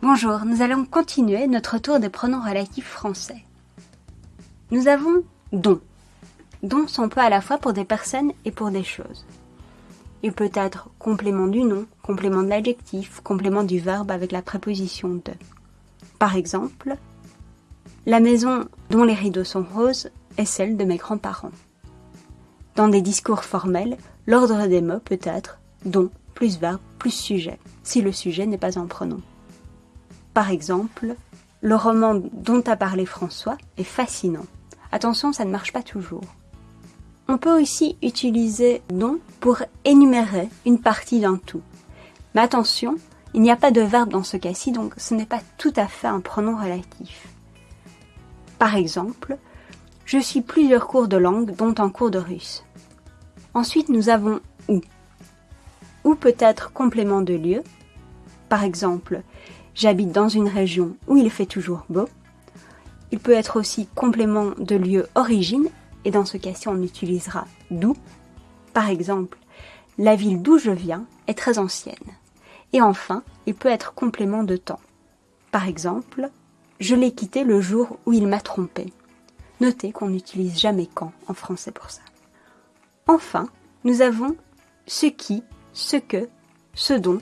Bonjour, nous allons continuer notre tour des pronoms relatifs français. Nous avons don. Don s'emploie à la fois pour des personnes et pour des choses. Il peut être complément du nom, complément de l'adjectif, complément du verbe avec la préposition de. Par exemple, la maison dont les rideaux sont roses est celle de mes grands-parents. Dans des discours formels, l'ordre des mots peut être dont plus verbe plus sujet, si le sujet n'est pas un pronom. Par exemple, le roman dont a parlé François est fascinant. Attention, ça ne marche pas toujours. On peut aussi utiliser dont pour énumérer une partie d'un tout. Mais attention, il n'y a pas de verbe dans ce cas-ci, donc ce n'est pas tout à fait un pronom relatif. Par exemple, je suis plusieurs cours de langue, dont un cours de russe. Ensuite, nous avons où. Ou peut être complément de lieu. Par exemple, j'habite dans une région où il fait toujours beau. Il peut être aussi complément de lieu origine, et dans ce cas-ci, on utilisera d'où? Par exemple, la ville d'où je viens est très ancienne. Et enfin, il peut être complément de temps. Par exemple, je l'ai quitté le jour où il m'a trompé. Notez qu'on n'utilise jamais quand en français pour ça. Enfin, nous avons ce qui, ce que, ce dont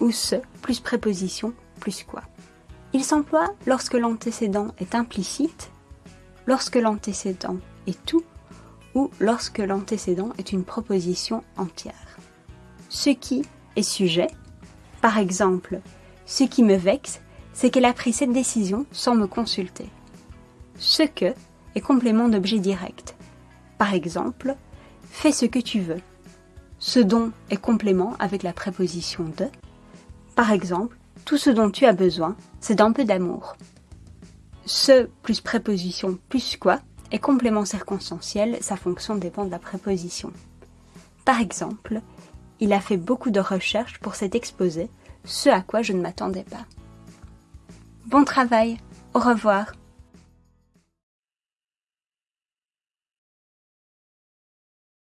ou ce plus préposition plus quoi. Il s'emploie lorsque l'antécédent est implicite, lorsque l'antécédent est tout ou lorsque l'antécédent est une proposition entière. Ce qui est sujet, par exemple, ce qui me vexe, c'est qu'elle a pris cette décision sans me consulter. Ce que est complément d'objet direct. Par exemple, fais ce que tu veux. Ce dont est complément avec la préposition de. Par exemple, tout ce dont tu as besoin, c'est d'un peu d'amour. Ce plus préposition plus quoi est complément circonstanciel, sa fonction dépend de la préposition. Par exemple, il a fait beaucoup de recherches pour cet exposé, ce à quoi je ne m'attendais pas. Bon travail, au revoir.